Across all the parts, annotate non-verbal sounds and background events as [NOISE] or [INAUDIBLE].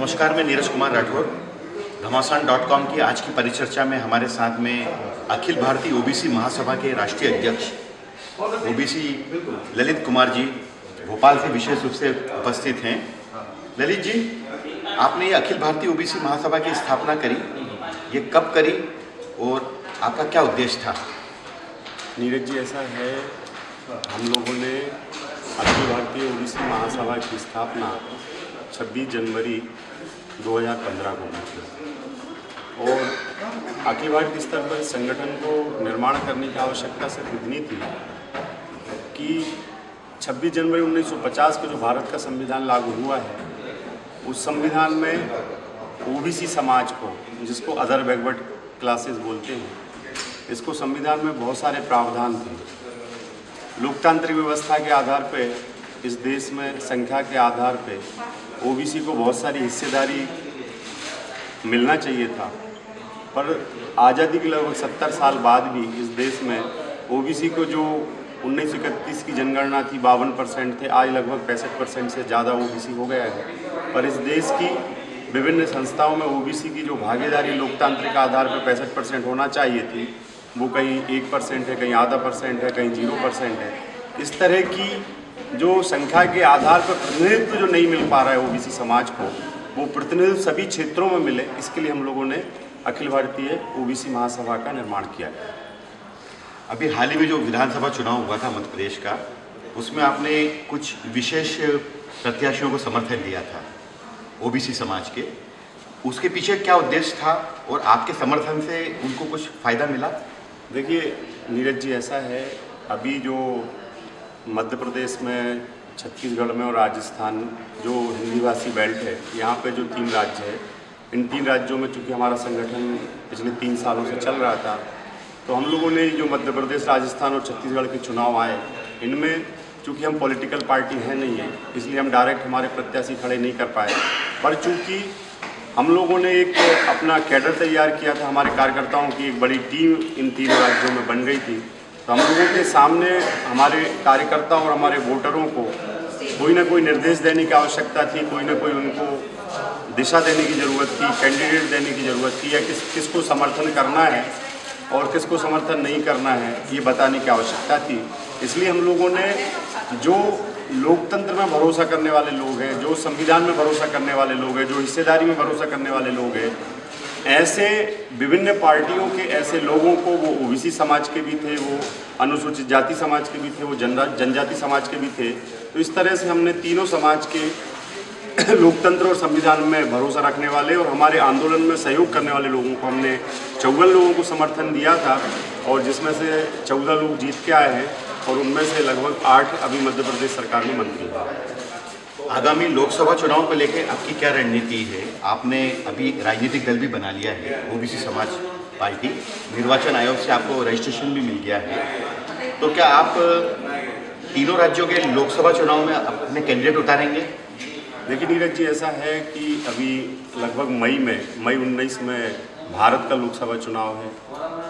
नमस्कार, मैं नीरज कुमार राठौर। घमासान डॉट कॉम की आज की परिचर्चा में हमारे साथ में अखिल भारतीय ओबीसी महासभा के राष्ट्रीय अध्यक्ष, ओबीसी ललित कुमार जी, भोपाल से विशेष रूप से उपस्थित हैं। ललित जी, आपने ये अखिल भारतीय ओबीसी महासभा की स्थापना करी, ये कब करी और आपका क्या उद्देश्य था? नीरज जी, ऐसा है, हम लोगों ने अखिल भारतीय ओबीसी महासभा की स्थापना 26 जनवरी 2015 को की थी। और अखिल स्तर पर संगठन को निर्माण करने की आवश्यकता सिर्फ़ इतनी थी कि 26 जनवरी 1950 को जो भारत का संविधान लागू हुआ है, उस संविधान में ओबीसी समाज को, जिसको अदर बैकवर्ड क्लासेस बोलते हैं, इसको संविधान में बहुत सारे प्रावधान थे। लोकतांत्रिक व्यवस्था के आधार पे, इस देश में संख्या के आधार पे ओबीसी को बहुत सारी हिस्सेदारी मिलना चाहिए था। पर आज़ादी के लगभग सत्तर साल बाद भी इस देश में ओबीसी को जो उन्नीस सौ इकतीस की जनगणना थी, बावन परसेंट थे, आज लगभग पैंसठ परसेंट से ज़्यादा ओबीसी हो गया है। पर इस देश की विभिन्न संस्थाओं में ओबीसी की जो भागीदारी लोकतांत्रिक आधार पर पैंसठ परसेंट होना चाहिए थी, वो कहीं एक परसेंट है, कहीं आधा परसेंट है, कहीं ज़ीरो परसेंट है। इस तरह की जो संख्या के आधार पर प्रतिनिधित्व जो नहीं मिल पा रहा है ओबीसी समाज को, वो प्रतिनिधित्व सभी क्षेत्रों में मिले, इसके लिए हम लोगों ने अखिल भारतीय ओबीसी महासभा का निर्माण किया है। अभी हाल ही में जो विधानसभा चुनाव हुआ था मध्य प्रदेश का, उसमें आपने कुछ विशेष प्रत्याशियों को समर्थन दिया था, ओबीसी समाज के। उसके पीछे क्या उद्देश्य था और आपके समर्थन से उनको कुछ फ़ायदा मिला? देखिए, नीरज जी, ऐसा है, अभी जो मध्य प्रदेश में, छत्तीसगढ़ में और राजस्थान, जो हिंदी भाषी बेल्ट है, यहाँ पे जो तीन राज्य है, इन तीन राज्यों में चूँकि हमारा संगठन पिछले तीन सालों से चल रहा था तो हम लोगों ने जो मध्य प्रदेश, राजस्थान और छत्तीसगढ़ के चुनाव आए, इनमें चूँकि हम पॉलिटिकल पार्टी हैं नहीं है, इसलिए हम डायरेक्ट हमारे प्रत्याशी खड़े नहीं कर पाए, पर चूँकि हम लोगों ने एक अपना कैडर तैयार किया था, हमारे कार्यकर्ताओं की एक बड़ी टीम इन तीन राज्यों में बन गई थी तो हम लोगों के सामने हमारे कार्यकर्ता और हमारे वोटरों को कोई ना कोई निर्देश देने की आवश्यकता थी, कोई ना कोई उनको दिशा देने की ज़रूरत थी, कैंडिडेट देने की ज़रूरत थी, या किस, किसको समर्थन करना है और किसको समर्थन नहीं करना है, ये बताने की आवश्यकता थी। इसलिए हम लोगों ने जो लोकतंत्र में भरोसा करने वाले लोग हैं, जो संविधान में भरोसा करने वाले लोग हैं, जो हिस्सेदारी में भरोसा करने वाले लोग हैं ऐसे विभिन्न पार्टियों के ऐसे लोगों को वो ओबीसी समाज के भी थे, वो अनुसूचित जाति समाज के भी थे, वो जनजाति समाज के भी थे। तो इस तरह से हमने तीनों समाज के [COUGHS] लोकतंत्र और संविधान में भरोसा रखने वाले और हमारे आंदोलन में सहयोग करने वाले लोगों को हमने चौदह लोगों को समर्थन दिया था और जिसमें से चौदह लोग जीत के आए हैं और उनमें से लगभग आठ अभी मध्य प्रदेश सरकार में मंत्री हैं। आगामी लोकसभा चुनाव को लेकर आपकी क्या रणनीति है? आपने अभी राजनीतिक दल भी बना लिया है, ओबीसी समाज पार्टी। निर्वाचन आयोग से आपको रजिस्ट्रेशन भी मिल गया है। तो क्या आप तीनों राज्यों के लोकसभा चुनाव में अपने कैंडिडेट उतारेंगे? देखिए नीरज जी, ऐसा है कि अभी लगभग मई में, मई 19 में भारत का लोकसभा चुनाव है।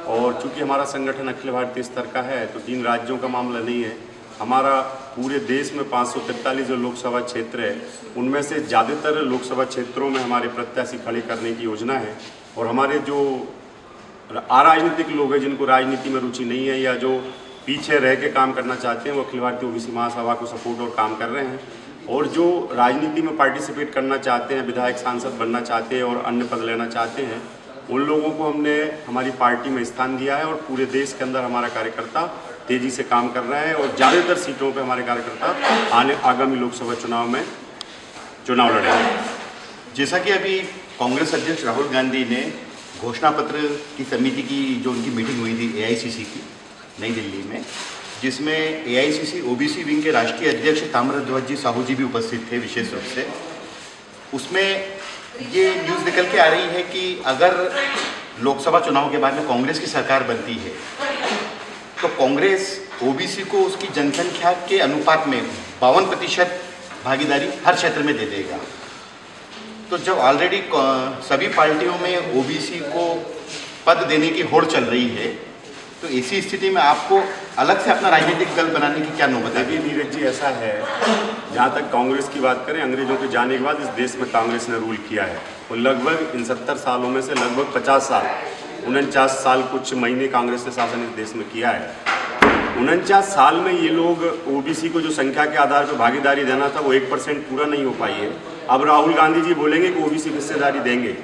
और चूँकि हमारा संगठन अखिल भारतीय स्तर का है तो तीन राज्यों का मामला नहीं है। हमारा पूरे देश में पाँच जो लोकसभा क्षेत्र है, उनमें से ज़्यादातर लोकसभा क्षेत्रों में हमारे प्रत्याशी खड़े करने की योजना है। और हमारे जो अराजनीतिक लोग हैं, जिनको राजनीति में रुचि नहीं है या जो पीछे रह के काम करना चाहते हैं, वो अखिल भारतीय ओबीसी महासभा को सपोर्ट और काम कर रहे हैं। और जो राजनीति में पार्टिसिपेट करना चाहते हैं, विधायक सांसद बनना चाहते हैं और अन्य पद लेना चाहते हैं, उन लोगों को हमने, हमारी पार्टी में स्थान दिया है और पूरे देश के अंदर हमारा कार्यकर्ता तेज़ी से काम कर रहे हैं और ज़्यादातर सीटों पे हमारे कार्यकर्ता आने आगामी लोकसभा चुनाव में चुनाव लड़ेंगे। जैसा कि अभी कांग्रेस अध्यक्ष राहुल गांधी ने घोषणा पत्र की समिति की जो उनकी मीटिंग हुई थी एआईसीसी की, नई दिल्ली में, जिसमें एआईसीसी ओबीसी विंग के राष्ट्रीय अध्यक्ष ताम्रध्वज जी साहू जी भी उपस्थित थे विशेष रूप से। उसमें ये न्यूज़ निकल के आ रही है कि अगर लोकसभा चुनाव के बाद में कांग्रेस की सरकार बनती है तो कांग्रेस ओबीसी को उसकी जनसंख्या के अनुपात में बावन प्रतिशत भागीदारी हर क्षेत्र में दे देगा। तो जब ऑलरेडी सभी पार्टियों में ओबीसी को पद देने की होड़ चल रही है तो इसी स्थिति में आपको अलग से अपना राजनीतिक दल बनाने की क्या नौबत है? नीरज जी, ऐसा है, जहाँ तक कांग्रेस की बात करें, अंग्रेज़ों के जाने के बाद इस देश में कांग्रेस ने रूल किया है। और लगभग इन सत्तर सालों में से लगभग पचास साल उनचास साल कुछ महीने कांग्रेस ने शासन इस देश में किया है। उनचास साल में ये लोग ओबीसी को जो संख्या के आधार पर भागीदारी देना था, वो एक परसेंट पूरा नहीं हो पाई है। अब राहुल गांधी जी बोलेंगे कि ओबीसी हिस्सेदारी देंगे।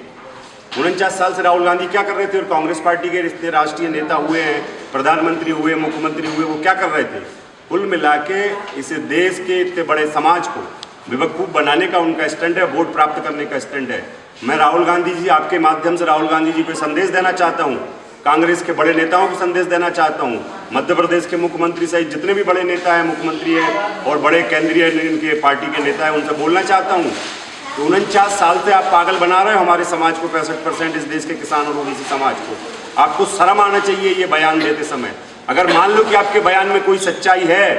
उनचास साल से राहुल गांधी क्या कर रहे थे? और कांग्रेस पार्टी के रिश्ते राष्ट्रीय नेता हुए हैं, प्रधानमंत्री हुए, मुख्यमंत्री हुए, वो क्या कर रहे थे? कुल मिला के इस देश के इतने बड़े समाज को बेवकूफ़ बनाने का उनका स्टैंड है, वोट प्राप्त करने का स्टैंड है। मैं राहुल गांधी जी आपके माध्यम से राहुल गांधी जी को संदेश देना चाहता हूँ। कांग्रेस के बड़े नेताओं को संदेश देना चाहता हूँ। मध्य प्रदेश के मुख्यमंत्री सहित जितने भी बड़े नेता हैं मुख्यमंत्री हैं और बड़े केंद्रीय इनके पार्टी के नेता हैं उनसे बोलना चाहता हूँ तो उनचास साल से आप पागल बना रहे हो हमारे समाज को पैंसठ परसेंट इस देश के किसान और ओबीसी समाज को। आपको शर्म आना चाहिए ये बयान देते समय। अगर मान लो कि आपके बयान में कोई सच्चाई है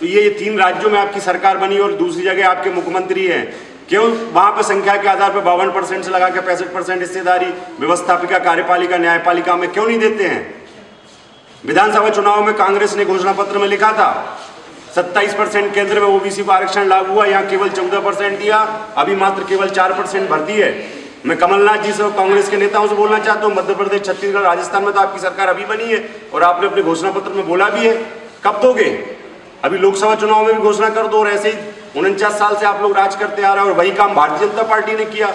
तो ये, ये तीन राज्यों में आपकी सरकार बनी और दूसरी जगह आपके मुख्यमंत्री हैं। क्यों? वहाँ पर संख्या के आधार पर बावन परसेंट से लगा के पैंसठ परसेंट हिस्सेदारी व्यवस्थापिका, कार्यपालिका, न्यायपालिका में क्यों नहीं देते हैं? विधानसभा चुनाव में कांग्रेस ने घोषणा पत्र में लिखा था, सत्ताईस परसेंट केंद्र में ओबीसी को आरक्षण लागू हुआ, यहाँ केवल चौदह परसेंट दिया, अभी मात्र केवल चार परसेंट भर्ती है। मैं कमलनाथ जी से और कांग्रेस के नेताओं से बोलना चाहता हूँ, मध्य प्रदेश, छत्तीसगढ़, राजस्थान में तो आपकी सरकार अभी बनी है और आपने अपने घोषणा पत्र में बोला भी है। कब दोगे? अभी लोकसभा चुनाव में भी घोषणा कर दो और ऐसे ही उनचास साल से आप लोग राज करते आ रहे हैं और वही काम भारतीय जनता पार्टी ने किया।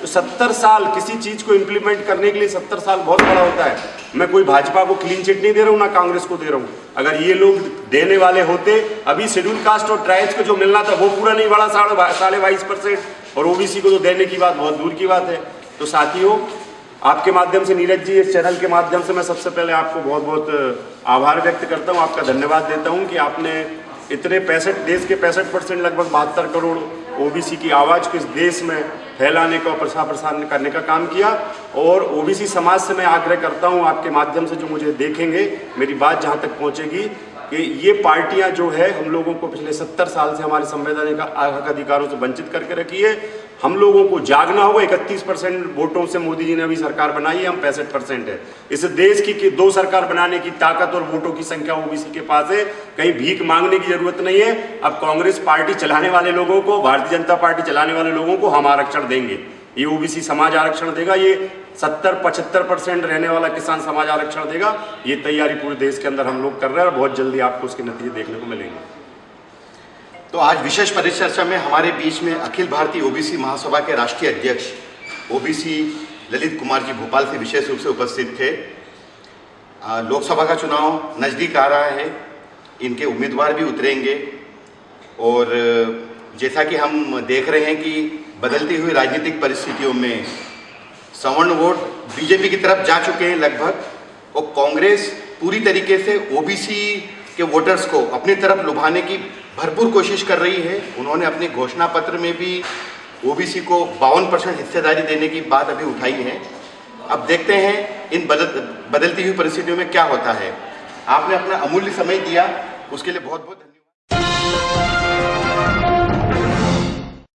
तो सत्तर साल किसी चीज़ को इंप्लीमेंट करने के लिए सत्तर साल बहुत बड़ा होता है। मैं कोई भाजपा को क्लीन चिट नहीं दे रहा हूँ, ना कांग्रेस को दे रहा हूँ। अगर ये लोग देने वाले होते, अभी शेड्यूल कास्ट और ट्राइब्स को जो मिलना था, वो पूरा नहीं बढ़ा साढ़े बाईस परसेंट। और ओबीसी को तो देने की बात बहुत दूर की बात है। तो साथियों, आपके माध्यम से नीरज जी, इस चैनल के माध्यम से मैं सबसे पहले आपको बहुत बहुत आभार व्यक्त करता हूँ, आपका धन्यवाद देता हूँ कि आपने इतने पैंसठ, देश के पैंसठ परसेंट लगभग बहत्तर करोड़ ओबीसी की आवाज़ को इस देश में फैलाने का प्रसार प्रसार करने का काम किया। और ओबीसी समाज से मैं आग्रह करता हूँ, आपके माध्यम से जो मुझे देखेंगे, मेरी बात जहाँ तक पहुंचेगी, कि ये पार्टियाँ जो है, हम लोगों को पिछले सत्तर साल से हमारे संवैधानिक अधिकारों से वंचित करके रखी है। हम लोगों को जागना होगा। इकतीस परसेंट वोटों से मोदी जी ने अभी सरकार बनाई है हम पैंसठ परसेंट है। इस देश की, की दो सरकार बनाने की ताकत और वोटों की संख्या ओबीसी के पास है। कहीं भीख मांगने की ज़रूरत नहीं है। अब कांग्रेस पार्टी चलाने वाले लोगों को भारतीय जनता पार्टी चलाने वाले लोगों को हम आरक्षण देंगे। ये ओबीसी समाज आरक्षण देगा। ये सत्तर पचहत्तर परसेंट रहने वाला किसान समाज आरक्षण देगा। ये तैयारी पूरे देश के अंदर हम लोग कर रहे हैं और बहुत जल्दी आपको उसके नतीजे देखने को मिलेंगे। तो आज विशेष परिचर्चा में हमारे बीच में अखिल भारतीय ओबीसी महासभा के राष्ट्रीय अध्यक्ष, ओबीसी ललित कुमार जी भोपाल से विशेष रूप से उपस्थित थे। लोकसभा का चुनाव नज़दीक आ रहा है, इनके उम्मीदवार भी उतरेंगे। और, जैसा कि हम देख रहे हैं कि बदलती हुई राजनीतिक परिस्थितियों में सवर्ण वोट बीजेपी की तरफ़ जा चुके हैं लगभग, और कांग्रेस पूरी तरीके से ओबीसी के वोटर्स को अपनी तरफ़ लुभाने की भरपूर कोशिश कर रही है। उन्होंने अपने घोषणा पत्र में भी ओबीसी को बावन परसेंट हिस्सेदारी देने की बात अभी उठाई है। अब देखते हैं इन बदल, बदलती हुई परिस्थितियों में क्या होता है। आपने अपना अमूल्य समय दिया, उसके लिए बहुत बहुत